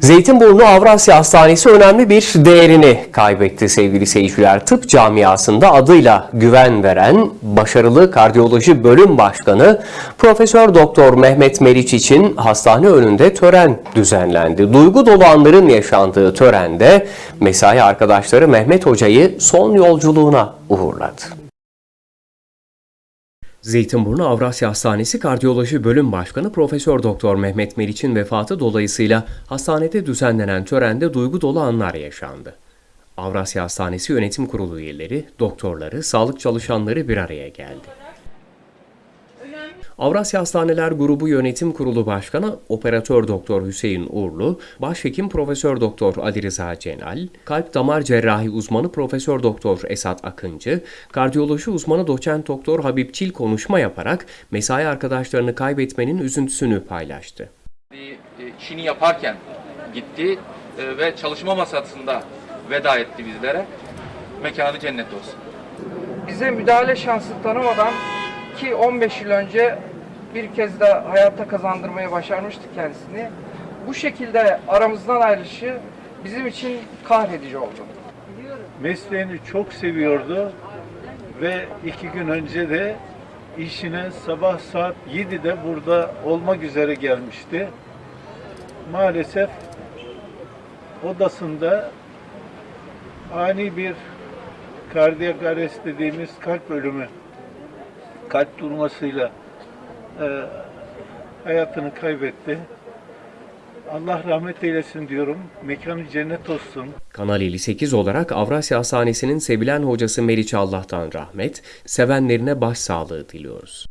Zeytinburnu Avrasya Hastanesi önemli bir değerini kaybetti sevgili seyirciler. Tıp camiasında adıyla güven veren başarılı kardiyoloji bölüm başkanı Profesör Doktor Mehmet Meriç için hastane önünde tören düzenlendi. Duygu dolu anların yaşandığı törende mesai arkadaşları Mehmet Hoca'yı son yolculuğuna uğurladı. Zeytinburnu Avrasya Hastanesi Kardiyoloji Bölüm Başkanı Profesör Doktor Mehmet Meriç'in vefatı dolayısıyla hastanede düzenlenen törende duygu dolu anlar yaşandı. Avrasya Hastanesi Yönetim Kurulu üyeleri, doktorları, sağlık çalışanları bir araya geldi. Avrasya Hastaneler Grubu Yönetim Kurulu Başkanı Operatör Doktor Hüseyin Uğurlu, Başhekim Profesör Doktor Ali Rıza Cenal, Kalp Damar Cerrahi uzmanı Profesör Doktor Esat Akıncı, kardiyoloji uzmanı Doçent Doktor Habib Çil konuşma yaparak mesai arkadaşlarını kaybetmenin üzüntüsünü paylaştı. bir e, işini yaparken gitti e, ve çalışma masasında veda etti bizlere. Mekanı cennet olsun. bize müdahale şansı tanımadan ki 15 yıl önce bir kez de hayata kazandırmayı başarmıştık kendisini. Bu şekilde aramızdan ayrılışı bizim için kahredici oldu. mesleğini çok seviyordu ve iki gün önce de işine sabah saat 7'de burada olmak üzere gelmişti. Maalesef odasında ani bir kardiyak arrest dediğimiz kalp ölümü, kalp durmasıyla e, hayatını kaybetti. Allah rahmet eylesin diyorum. Mekanı cennet olsun. Kanal 58 olarak Avrasya Hastanesi'nin sevilen hocası Meriç Allah'tan rahmet, sevenlerine başsağlığı diliyoruz.